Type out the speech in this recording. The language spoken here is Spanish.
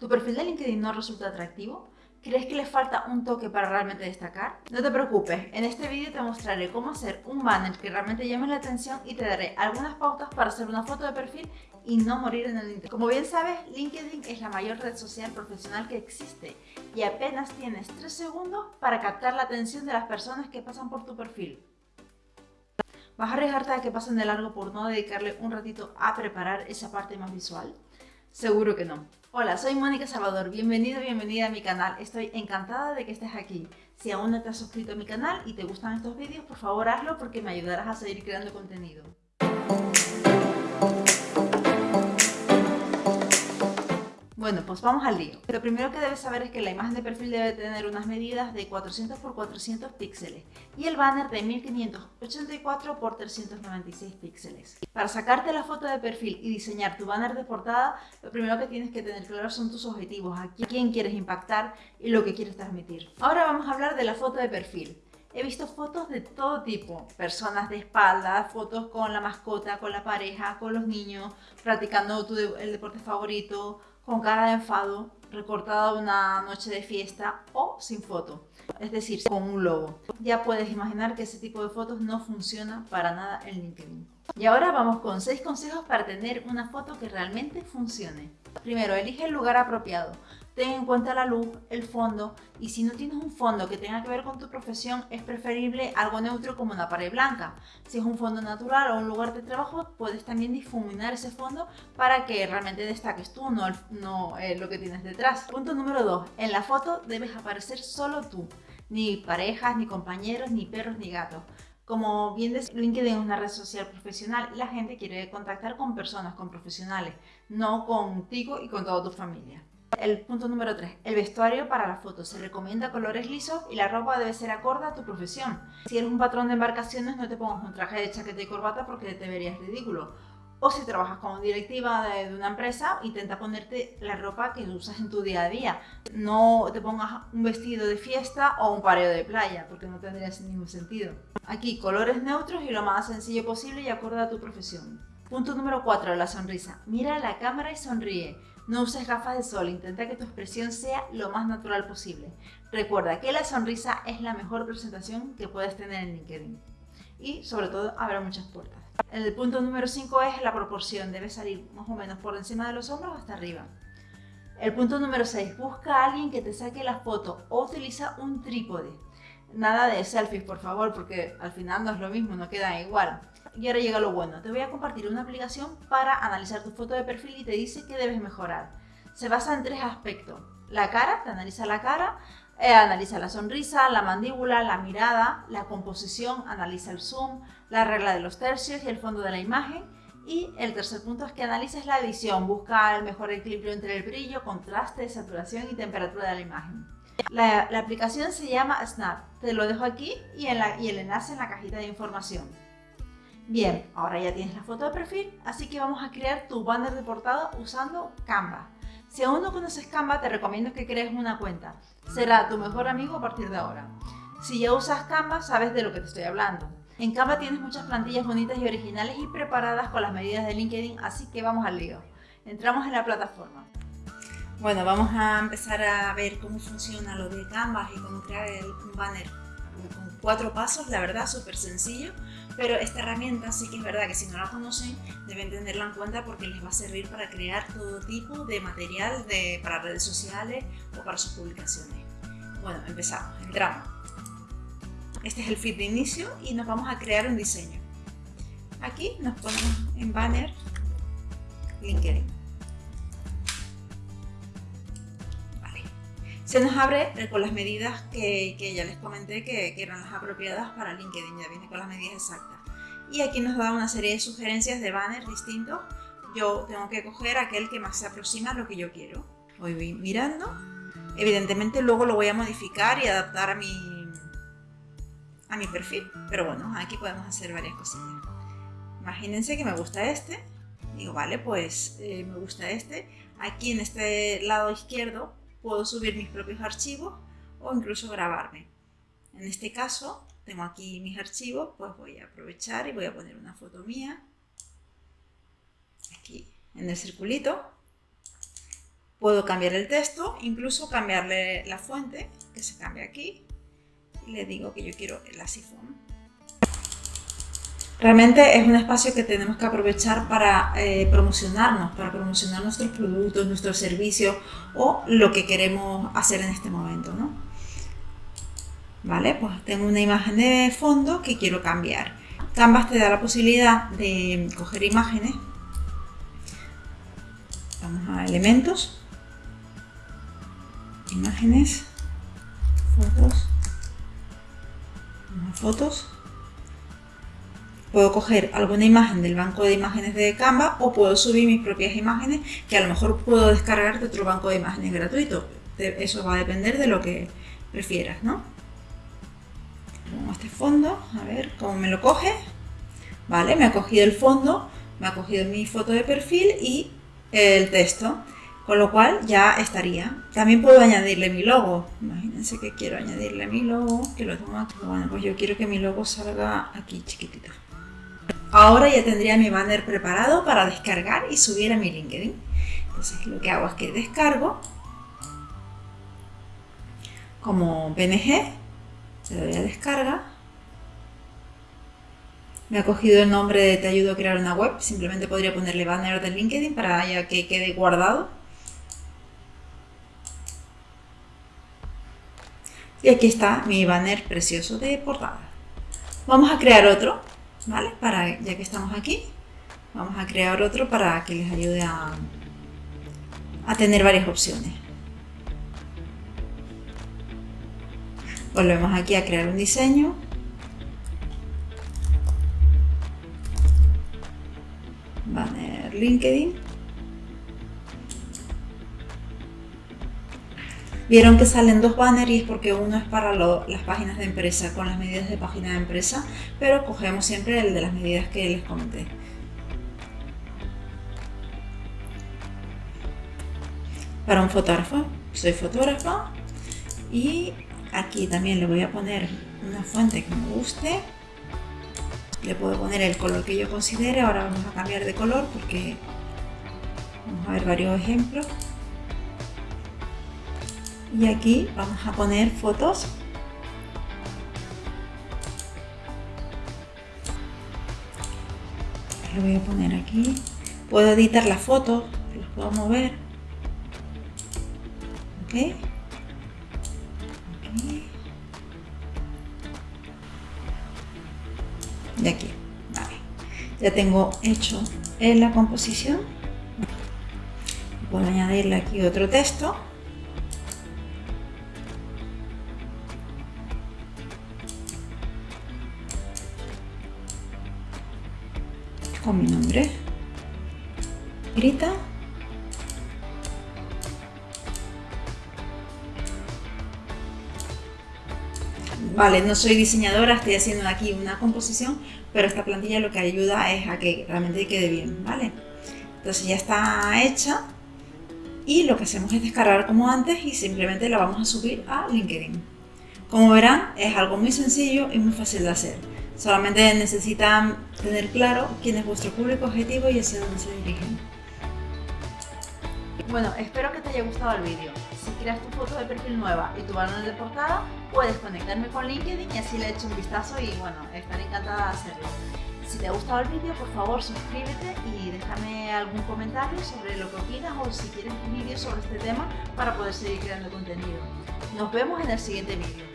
¿Tu perfil de LinkedIn no resulta atractivo? ¿Crees que le falta un toque para realmente destacar? No te preocupes, en este vídeo te mostraré cómo hacer un banner que realmente llame la atención y te daré algunas pautas para hacer una foto de perfil y no morir en el internet. Como bien sabes, LinkedIn es la mayor red social profesional que existe y apenas tienes 3 segundos para captar la atención de las personas que pasan por tu perfil. ¿Vas a arriesgarte a que pasen de largo por no dedicarle un ratito a preparar esa parte más visual? Seguro que no. Hola, soy Mónica Salvador, bienvenido, bienvenida a mi canal. Estoy encantada de que estés aquí. Si aún no te has suscrito a mi canal y te gustan estos vídeos, por favor hazlo porque me ayudarás a seguir creando contenido. Bueno, pues vamos al lío. Lo primero que debes saber es que la imagen de perfil debe tener unas medidas de 400 x 400 píxeles y el banner de 1584 x 396 píxeles. Para sacarte la foto de perfil y diseñar tu banner de portada, lo primero que tienes que tener claro son tus objetivos, a quién quieres impactar y lo que quieres transmitir. Ahora vamos a hablar de la foto de perfil. He visto fotos de todo tipo, personas de espalda, fotos con la mascota, con la pareja, con los niños, practicando el deporte favorito, con cara de enfado, recortada una noche de fiesta o sin foto, es decir, con un logo. Ya puedes imaginar que ese tipo de fotos no funciona para nada en LinkedIn. Y ahora vamos con 6 consejos para tener una foto que realmente funcione. Primero, elige el lugar apropiado ten en cuenta la luz, el fondo y si no tienes un fondo que tenga que ver con tu profesión es preferible algo neutro como una pared blanca. Si es un fondo natural o un lugar de trabajo puedes también difuminar ese fondo para que realmente destaques tú, no, no eh, lo que tienes detrás. Punto número 2. En la foto debes aparecer solo tú, ni parejas, ni compañeros, ni perros, ni gatos. Como bien decía, LinkedIn es una red social profesional y la gente quiere contactar con personas, con profesionales, no contigo y con toda tu familia. El punto número 3. El vestuario para la foto. Se recomienda colores lisos y la ropa debe ser acorde a tu profesión. Si eres un patrón de embarcaciones no te pongas un traje de chaqueta y corbata porque te verías ridículo. O si trabajas como directiva de, una empresa, intenta ponerte la ropa que usas en tu día a día. No te pongas un vestido de fiesta o un pareo de playa, porque no tendría ningún sentido. Aquí, colores neutros y lo más sencillo posible y acorde a tu profesión. Punto número 4. La sonrisa. Mira la cámara y sonríe. No uses gafas de sol, intenta que tu expresión sea lo más natural posible. Recuerda que la sonrisa es la mejor presentación que puedes tener en LinkedIn. Y sobre todo abre muchas puertas. El punto número 5 es la proporción, debe salir más o menos por encima de los hombros hasta arriba. El punto número 6, busca a alguien que te saque la foto o utiliza un trípode. Nada de selfies, por favor, porque al final no es lo mismo, no queda igual. Y ahora llega lo bueno, te voy a compartir una aplicación para analizar tu foto de perfil y te dice qué debes mejorar. Se basa en tres aspectos. La cara, te analiza la cara, eh, analiza la sonrisa, la mandíbula, la mirada, la composición, analiza el zoom, la regla de los tercios y el fondo de la imagen. Y el tercer punto es que analices la edición, busca el mejor equilibrio entre el brillo, contraste, saturación y temperatura de la imagen. La, aplicación se llama Snap, te lo dejo aquí y, y el enlace en la cajita de información. Bien, ahora ya tienes la foto de perfil, así que vamos a crear tu banner de portada usando Canva. Si aún no conoces Canva, te recomiendo que crees una cuenta. Será tu mejor amigo a partir de ahora. Si ya usas Canva, sabes de lo que te estoy hablando. En Canva tienes muchas plantillas bonitas y originales y preparadas con las medidas de LinkedIn, así que vamos al lío. Entramos en la plataforma. Bueno, vamos a empezar a ver cómo funciona lo de Canva y cómo crear un banner con cuatro pasos, la verdad, súper sencillo. Pero esta herramienta sí que es verdad que si no la conocen deben tenerla en cuenta porque les va a servir para crear todo tipo de material de, para redes sociales o para sus publicaciones. Bueno, empezamos, entramos. Este es el feed de inicio y nos vamos a crear un diseño. Aquí nos ponemos en banner LinkedIn. Se nos abre eh, con las medidas que, ya les comenté que, eran las apropiadas para LinkedIn, ya viene con las medidas exactas. Y aquí nos da una serie de sugerencias de banners distintos. Yo tengo que coger aquel que más se aproxima a lo que yo quiero. Voy mirando. Evidentemente luego lo voy a modificar y adaptar a mi, a mi perfil. Pero bueno, aquí podemos hacer varias cosillas. Imagínense que me gusta este. Digo, vale, pues eh, me gusta este. Aquí en este lado izquierdo puedo subir mis propios archivos o incluso grabarme. En este caso, tengo aquí mis archivos, pues voy a aprovechar y voy a poner una foto mía aquí en el circulito Puedo cambiar el texto, incluso cambiarle la fuente, que se cambia aquí. Y le digo que yo quiero el asifón. Realmente es un espacio que tenemos que aprovechar para eh, promocionarnos, para promocionar nuestros productos, nuestros servicios o lo que queremos hacer en este momento. ¿no? Vale, pues tengo una imagen de fondo que quiero cambiar. Canvas te da la posibilidad de coger imágenes. Vamos a elementos, imágenes, fotos, fotos Puedo coger alguna imagen del banco de imágenes de Canva o puedo subir mis propias imágenes que a lo mejor puedo descargar de otro banco de imágenes gratuito. Eso va a depender de lo que prefieras, ¿no? Pongo este fondo, a ver cómo me lo coge. Vale, me ha cogido el fondo, me ha cogido mi foto de perfil y el texto. Con lo cual ya estaría. También puedo añadirle mi logo. Imagínense que quiero añadirle mi logo, que lo tengo aquí. Bueno, pues yo quiero que mi logo salga aquí chiquitito. Ahora ya tendría mi banner preparado para descargar y subir a mi LinkedIn. Entonces lo que hago es que descargo como PNG, le doy a descarga. Me ha cogido el nombre de Te ayudo a crear una web, simplemente podría ponerle banner de LinkedIn para que quede guardado. Y aquí está mi banner precioso de portada. Vamos a crear otro. ¿Vale? Para, ya que estamos aquí, vamos a crear otro para que les ayude a, a tener varias opciones. Volvemos aquí a crear un diseño. Banner LinkedIn. Vieron que salen dos banners y es porque uno es para las páginas de empresa con las medidas de página de empresa, pero cogemos siempre el de las medidas que les comenté. Para un fotógrafo, soy fotógrafa y aquí también le voy a poner una fuente que me guste. Le puedo poner el color que yo considere, ahora vamos a cambiar de color porque vamos a ver varios ejemplos y aquí vamos a poner fotos. Lo voy a poner aquí. Puedo editar las fotos las puedo mover. Ok. Y aquí. Vale. Ya tengo hecho en la composición. Puedo añadirle aquí otro texto mi nombre. Grita. Vale, no soy diseñadora, estoy haciendo aquí una composición, pero esta plantilla lo que ayuda es a que realmente quede bien, ¿vale? Entonces ya está hecha y lo que hacemos es descargar como antes y simplemente la vamos a subir a LinkedIn. Como verán, es algo muy sencillo y muy fácil de hacer. Solamente necesitan tener claro quién es vuestro público objetivo y hacia dónde se dirigen. Bueno, espero que te haya gustado el vídeo. Si quieres tu foto de perfil nueva y tu banner de portada, puedes conectarme con LinkedIn y así le echo un vistazo y bueno, estaré encantada de hacerlo. Si te ha gustado el vídeo, por favor suscríbete y déjame algún comentario sobre lo que opinas o si quieres un vídeo sobre este tema para poder seguir creando contenido. Nos vemos en el siguiente vídeo.